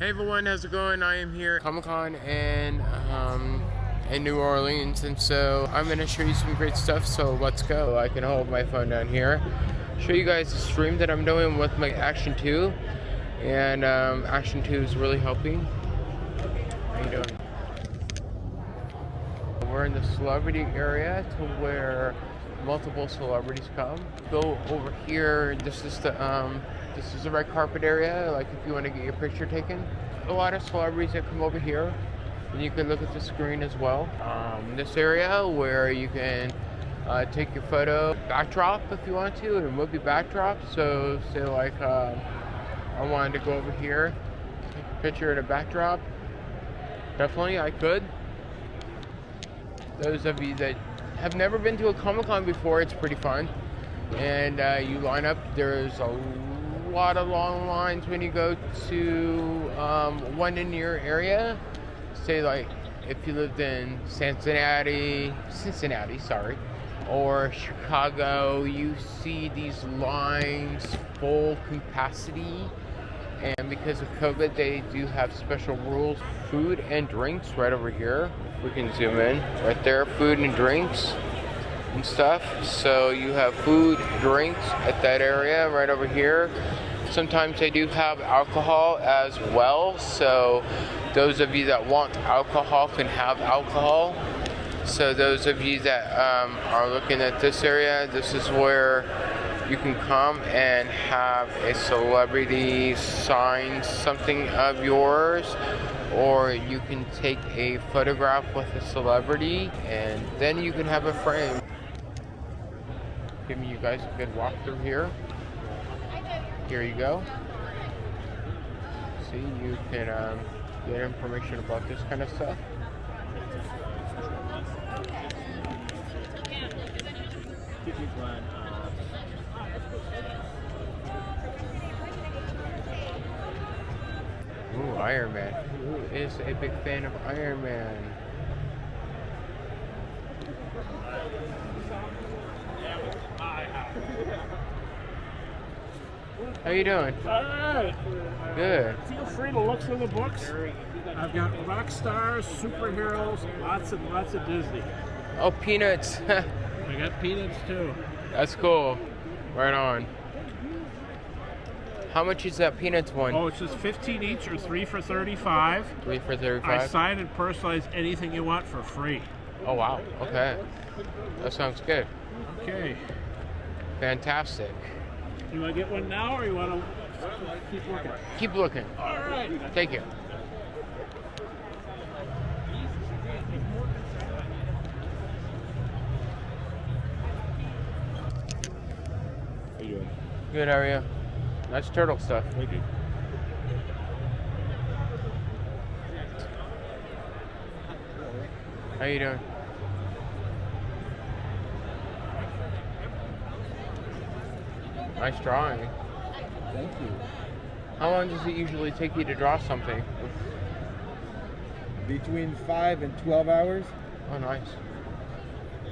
Hey everyone, how's it going? I am here at Comic Con and um, in New Orleans, and so I'm going to show you some great stuff. So let's go. I can hold my phone down here, show you guys the stream that I'm doing with my Action 2, and um, Action 2 is really helping. How you doing? We're in the celebrity area to where multiple celebrities come. Go over here. This is the um, this is the red carpet area. Like if you want to get your picture taken, a lot of celebrities that come over here. And you can look at the screen as well. Um, this area where you can uh, take your photo backdrop if you want to, and remove your backdrop. So say like um, I wanted to go over here, take a picture of the backdrop. Definitely, I could. Those of you that have never been to a Comic Con before, it's pretty fun. And uh, you line up, there's a lot of long lines when you go to um, one in your area. Say, like, if you lived in Cincinnati, Cincinnati, sorry, or Chicago, you see these lines full capacity. And because of COVID, they do have special rules food and drinks right over here. We can zoom in right there, food and drinks and stuff. So you have food, drinks at that area right over here. Sometimes they do have alcohol as well. So those of you that want alcohol can have alcohol. So those of you that um, are looking at this area, this is where you can come and have a celebrity sign something of yours or you can take a photograph with a celebrity and then you can have a frame. Giving you guys a good walkthrough here. Here you go. See, you can um, get information about this kind of stuff. Ooh, Iron Man. Who is a big fan of Iron Man? How you doing? Alright. Good. Feel free to look through the books. I've got rock stars, superheroes, lots and lots of Disney. Oh, Peanuts. I got peanuts too. That's cool. Right on. How much is that Peanuts one? Oh, it's just 15 each or 3 for 35. Three for 35. I 35? sign and personalize anything you want for free. Oh, wow. Okay. That sounds good. Okay. Fantastic. You want to get one now or you want to keep looking? Keep looking. Alright. Thank you. How you doing? Good, how are you? Nice turtle stuff. Thank you. How you doing? Nice drawing. Thank you. How long does it usually take you to draw something? Between five and twelve hours, Oh, nice.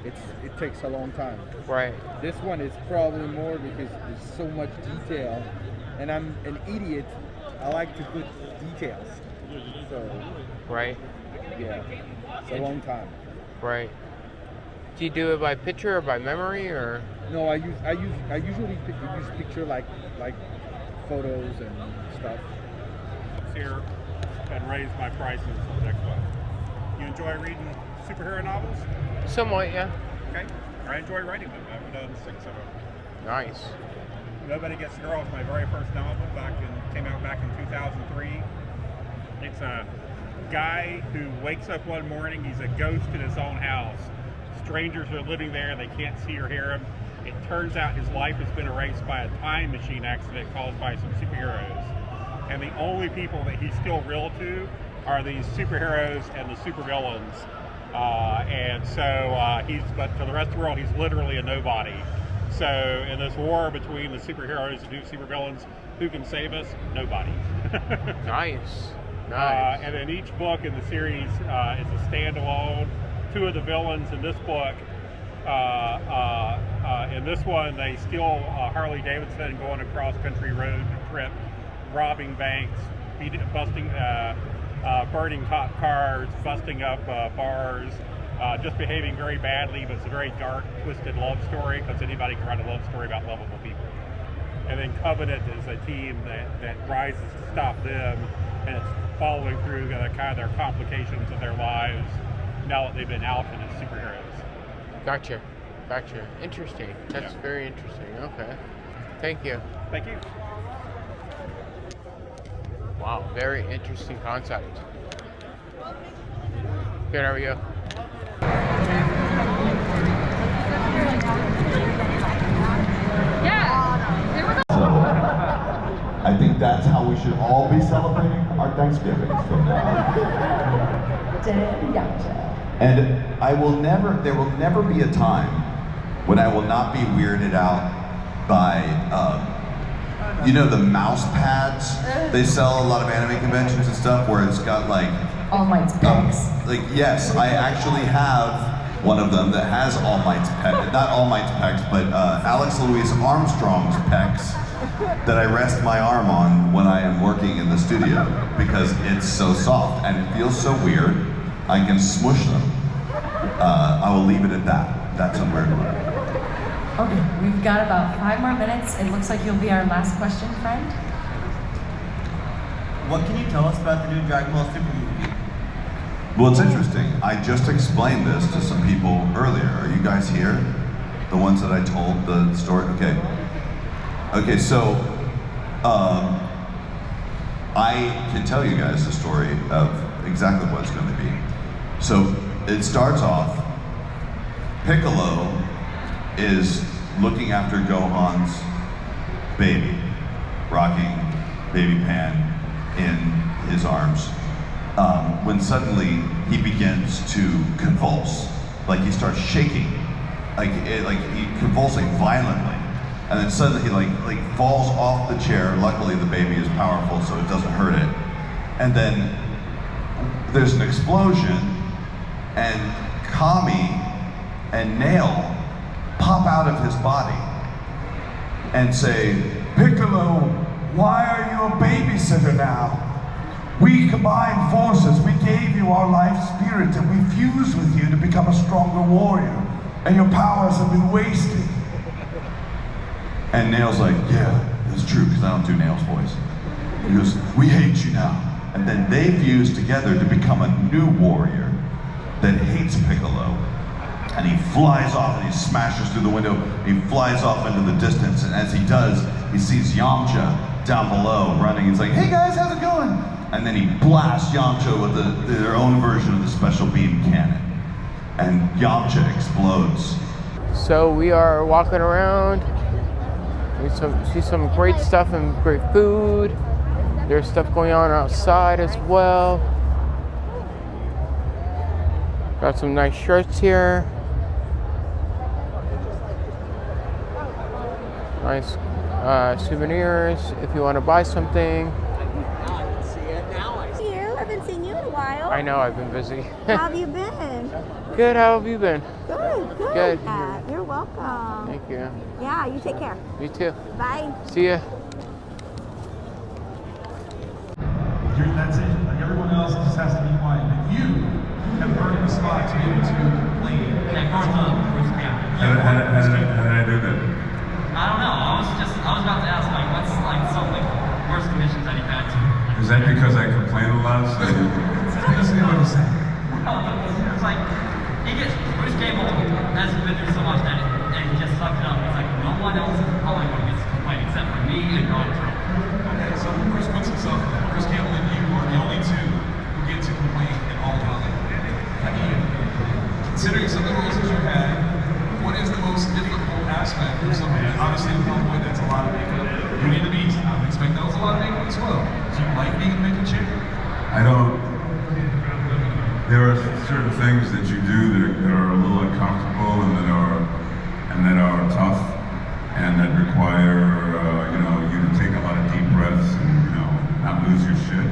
it's it takes a long time. Right. This one is probably more because there's so much detail, and I'm an idiot. I like to put details. So Right. yeah, it's a long time. Right. Do you do it by picture or by memory or? No, I use I use I usually pick, use picture like like photos and stuff. here and raise my prices for the next one. You enjoy reading superhero novels? Somewhat, yeah. Okay. I enjoy writing them. I've done six of them. Nice. Nobody Gets the Girl was my very first novel back in came out back in 2003. It's a guy who wakes up one morning, he's a ghost in his own house. Strangers are living there, they can't see or hear him. It turns out his life has been erased by a time machine accident caused by some superheroes. And the only people that he's still real to are these superheroes and the supervillains. Uh, and so uh, he's, but for the rest of the world, he's literally a nobody. So in this war between the superheroes and two supervillains, who can save us? Nobody. Nice. Uh, Nice. and then each book in the series uh, is a standalone. Two of the villains in this book, uh, uh, in this one, they steal uh, Harley Davidson, go on a cross country road trip, robbing banks, busting, uh, uh, burning cop cars, busting up uh, bars, uh, just behaving very badly. But it's a very dark, twisted love story because anybody can write a love story about lovable people. And then Covenant is a team that, that rises to stop them, and it's following through kind of their complications of their lives now that they've been outed as superheroes. Gotcha. Gotcha. Interesting. That's Yeah. very interesting. Okay. Thank you. Thank you. Wow. Very interesting concept. Good. How are you? Yeah. There was a I think that's how we should all be celebrating our Thanksgiving from now. And I will never, there will never be a time when I will not be weirded out by, uh, you know, the mouse pads they sell a lot of anime conventions and stuff where it's got like All Might's pecs. like yes, I actually have one of them that has All Might's pecs, not All Might's pecs, but uh, Alex Louis Armstrong's pecs that I rest my arm on when I am working in the studio because it's so soft and it feels so weird. I can smush them. Uh, I will leave it at that. That's a weird one. Okay, we've got about five more minutes. It looks like you'll be our last question, friend. What can you tell us about the new Dragon Ball Super movie? Well, it's interesting. I just explained this to some people earlier. Are you guys here? The ones that I told the story? Okay. Okay, so um, I can tell you guys the story of exactly what it's going to be. So it starts off, Piccolo is looking after Gohan's baby, rocking baby Pan in his arms, um, when suddenly he begins to convulse, like he starts shaking, like it, like he convulsing violently, and then suddenly he like like falls off the chair. Luckily, the baby is powerful, so it doesn't hurt it, and then there's an explosion, and Kami and Nail pop out of his body and say, Piccolo, why are you a babysitter now? We combined forces, we gave you our life spirit, and we fused with you to become a stronger warrior, and your powers have been wasted. And Nail's like, yeah, that's true, because I don't do Nail's voice. He goes, we hate you now. And then they fuse together to become a new warrior that hates Piccolo. And he flies off and he smashes through the window. He flies off into the distance. And as he does, he sees Yamcha down below running. He's like, hey guys, how's it going? And then he blasts Yamcha with the, their own version of the special beam cannon. And Yamcha explodes. So we are walking around. We see some great stuff and great food. There's stuff going on outside as well. Got some nice shirts here. Nice uh, souvenirs if you want to buy something. Now I see you. I haven't seen you in a while. I know I've been busy. How have you been? good. How have you been? Good, good. Good. Uh, you're welcome. Thank you. Yeah, you take care. You too. Bye. See ya. That's it. Like everyone else just has to be quiet. But you have earned the spot to be able to complain. How, Yeah, how, how, Bruce did, Campbell. how did I do that? I don't know. I was just I was about to ask like what's like some like worst conditions that you've had to. Is that because I complain a lot? So Let's see what he's saying. It's like he gets Bruce Campbell has been through so much that it, and he just sucked it up. It's like no one else in Hollywood gets to complain except for me and Donald Trump. Okay, so Bruce puts himself in that. Bruce Campbell and you are the only two who get to complain in all of Hollywood. I mean, considering some of the roles that you've had, what is the most difficult aspect of something? Obviously, with Hellboy, that's a lot of makeup. Beauty and the Beast, I would expect that was a lot of makeup as well. Do you like being a makeup chick? I don't. There are certain things that you do that are, that are a little uncomfortable and that are and that are tough and that require uh, you know you to take a lot of deep breaths and you know not lose your shit.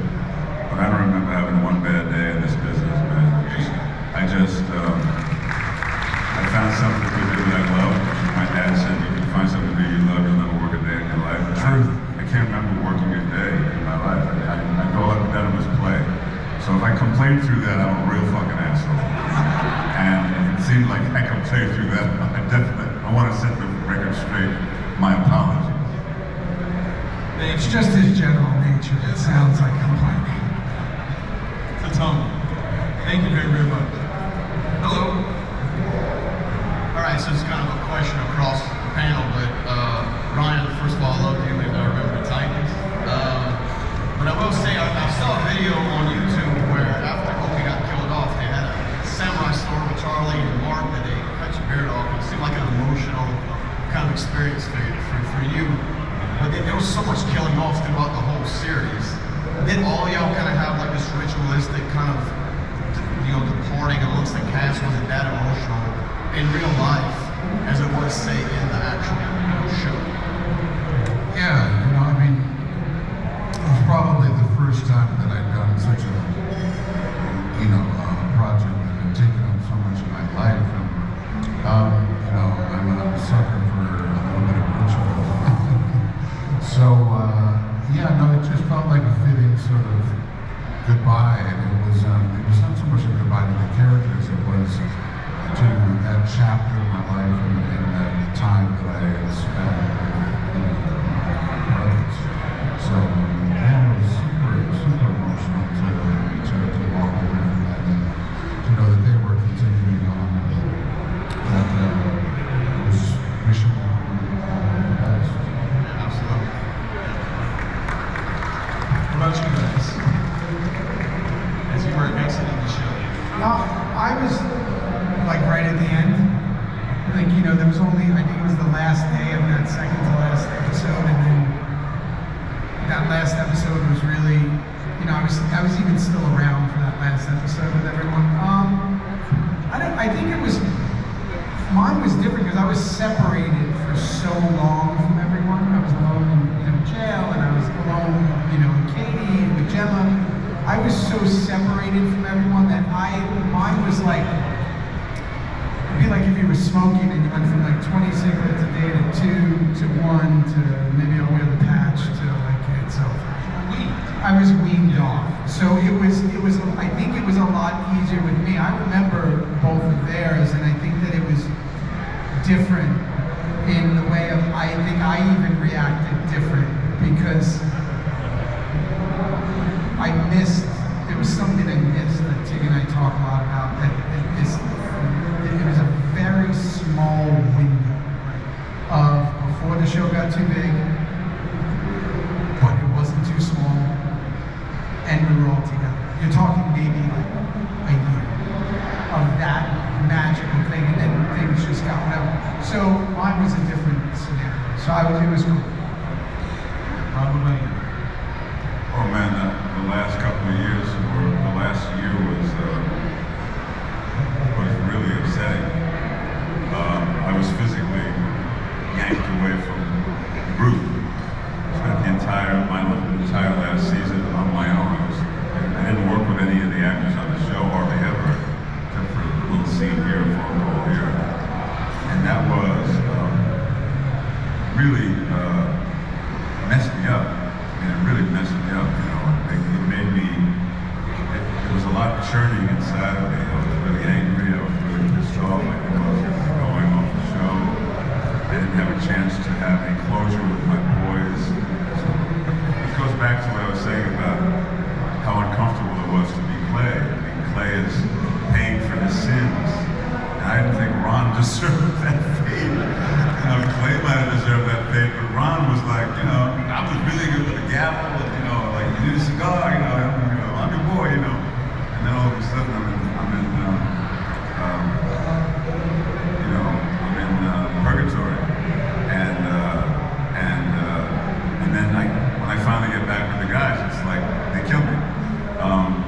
But I don't remember having one bad day in this business, man. Just, I just um, I found something to do that I love. My dad said you can find something to do you love, you'll never work a day in your life. The truth, I can't remember working a day in my life. I, I, I go So if I can play through that, I'm a real fucking asshole. And if it seems like I can play through that, I definitely, I want to set the record straight. My apologies. It's just his general nature that sounds like complaining. So Tony, thank you very, very much. Hello. All right, so it's kind of a question across the panel, but uh, Ryan, first of all, I love you, and I remember the Titans. Um, but I will say, I, I saw a video on YouTube where after Opie got killed off, they had a samurai sword with Charlie and Mark that they cut your beard off. It seemed like an emotional kind of experience for, for, for you. But then there was so much killing off throughout the whole series. Did all y'all kind of have like this ritualistic kind of, you know, departing amongst the cast? Was it that emotional in real life as it was, say, in the actual you know, show? Yeah, you know, I mean, it was probably the first time that I'd done such a, you know, uh, project that had taken up so much of my life. And, um, you know, I'm a sucker for a little bit of ritual. so, uh, yeah, no, it just felt like a fitting sort of goodbye. And it was, um, it was not so much a goodbye to the characters, it was to that chapter of my life and, and that time that I had spent with, you know, my brothers. So, yeah, it was super, super emotional to, to, to walk away from that and to know that they were continuing on and that uh, I was wishing them all the best. Absolutely. What about you guys? As you were exiting the show. Uh, I was like right at the end. Like, you know, there was only, I think it was the last day of that second to last episode, and then that last episode was really, you know, I was I was even still around for that last episode with everyone. Um, I don't, I think it was, mine was different because I was separated for so long from everyone. I was alone in you know, jail, and I was alone, you know, with Katie and with Gemma. I was so separated from everyone that I, mine was like, it'd be like if you were smoking and you went from like 20 cigarettes a day to two to one to maybe I'll wear the patch to like it's over. I was weaned off. So it was, it was, I think it was a lot easier with me. I remember both of theirs and I think that it was different in the way of, I think I even reacted different because I missed, there was something I missed that Tig and I talk a lot about, that, that this, it was a very small window of before the show got too big, but it wasn't too small, and we were all together. You're talking maybe like a year of that magical thing, and then things just got whatever. So mine was a different scenario. So I was, it was cool. Probably. Oh man, the, the last couple of years, or the last year was uh, was really upsetting. Um, I was physically yanked away from the group. Spent the entire my entire last season on my own. I, was, I didn't work with any of the actors on the show hardly ever, except for a little scene here, a phone call here, and that was um, really uh, messed me up. I mean, it really messed me up, you know. It, it made me, it, there was a lot churning inside of me. I was really angry. I was really pissed off. I knew I was going off the show. I didn't have a chance to have any closure with my boys. So it goes back to what I was saying about how uncomfortable it was to be Clay. I mean, Clay is paying for his sins. And I didn't think Ron deserved that fate. You know, Clay might have deserved that fate, but Ron was like, you know, I was really good with the gavel, you know, like, you need a cigar, you know, I'm, you know, I'm your boy, you know. And then all of a sudden, I'm in, I'm in, um, um, you know, I'm in uh, purgatory. And, uh, and, uh, and then I, when I finally get back with the guys, it's like, they killed me. Um,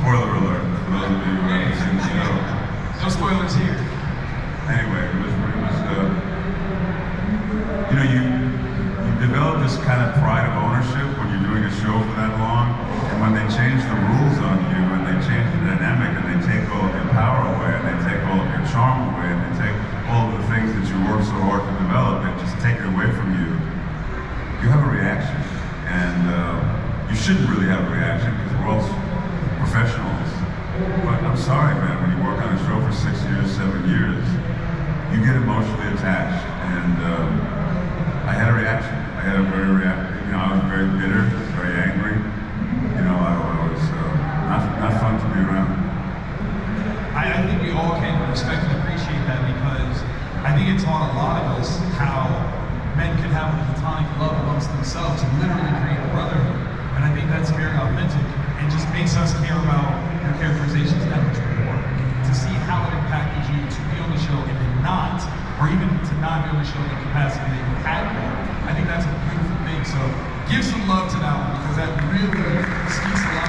spoiler alert, for those of you who haven't seen the show. No spoilers here. Anyway, it was, it was uh, you know, you, you develop this kind of pride of ownership when you're doing a show for that long, and when they change the rules on you, and they change the dynamic, and they take all of your power away, and they take all of your charm away, and they take all of the things that you work so hard to develop, and just take it away from you, you have a reaction. And uh, you shouldn't really have a reaction, because we're all, professionals. But I'm sorry, man. When you work on a show for six years, seven years, you get emotionally attached. And um, I had a reaction. I had a very reaction. You know, I was very bitter, very angry. You know, I, I was uh, not not fun to be around. I, I think we all can respect and appreciate that because It taught a lot of us how men can have a platonic love amongst themselves and literally create a brotherhood. And I think that's very authentic and just makes us care about your characterizations that much more. To see how it impacted you to be on the show and then not, or even to not be on the show in the capacity that you had I think that's a beautiful thing. So give some love to that one because that really speaks a lot